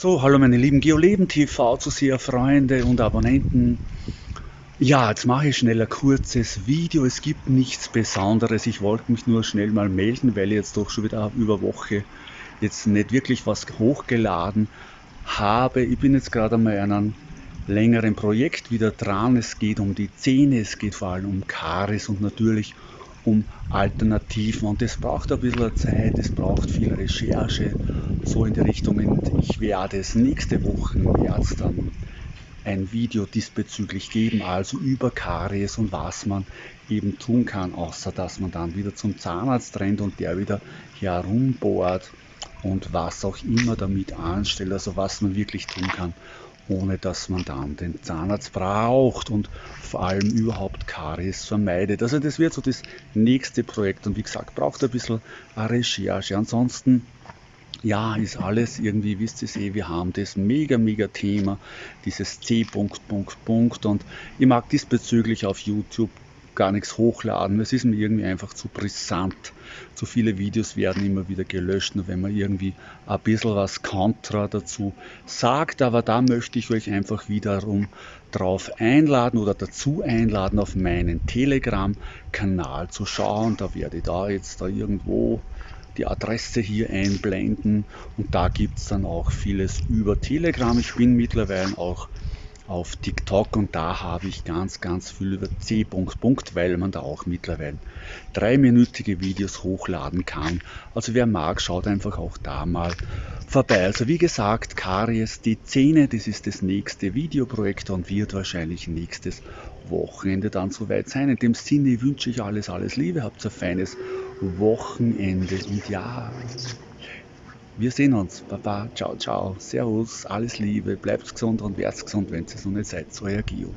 So, hallo meine lieben GeoLeben TV Zuseher, Freunde und Abonnenten. Ja, jetzt mache ich schnell ein kurzes Video. Es gibt nichts Besonderes. Ich wollte mich nur schnell mal melden, weil ich jetzt doch schon wieder über Woche jetzt nicht wirklich was hochgeladen habe. Ich bin jetzt gerade einmal an einem längeren Projekt wieder dran. Es geht um die Zähne, es geht vor allem um Karies und natürlich um Alternativen und es braucht ein bisschen Zeit, es braucht viel Recherche, so in die Richtung und ich werde es nächste Woche März dann ein Video diesbezüglich geben, also über Karies und was man eben tun kann, außer dass man dann wieder zum Zahnarzt rennt und der wieder herumbohrt und was auch immer damit anstellt, also was man wirklich tun kann, ohne dass man dann den Zahnarzt braucht und vor allem überhaupt Karies vermeidet. Also das wird so das nächste Projekt und wie gesagt, braucht ein bisschen eine Recherche. Ansonsten ja, ist alles irgendwie, wisst ihr eh, wir haben das mega, mega Thema, dieses C. Punkt, Punkt, Punkt und ich mag diesbezüglich auf YouTube gar nichts hochladen. Es ist mir irgendwie einfach zu brisant. Zu viele Videos werden immer wieder gelöscht, nur wenn man irgendwie ein bisschen was kontra dazu sagt. Aber da möchte ich euch einfach wiederum drauf einladen oder dazu einladen, auf meinen Telegram-Kanal zu schauen. Da werde ich da jetzt da irgendwo die Adresse hier einblenden und da gibt es dann auch vieles über Telegram. Ich bin mittlerweile auch auf TikTok und da habe ich ganz, ganz viel über C. weil man da auch mittlerweile dreiminütige Videos hochladen kann. Also wer mag, schaut einfach auch da mal vorbei. Also wie gesagt, Karies, die Zähne, das ist das nächste Videoprojekt und wird wahrscheinlich nächstes Wochenende dann soweit sein. In dem Sinne wünsche ich alles, alles Liebe, habt ein feines Wochenende. Und ja, wir sehen uns. Baba, ciao, ciao. Servus, alles Liebe. Bleibt gesund und werdet gesund, wenn ihr es noch nicht seid. Euer Gio.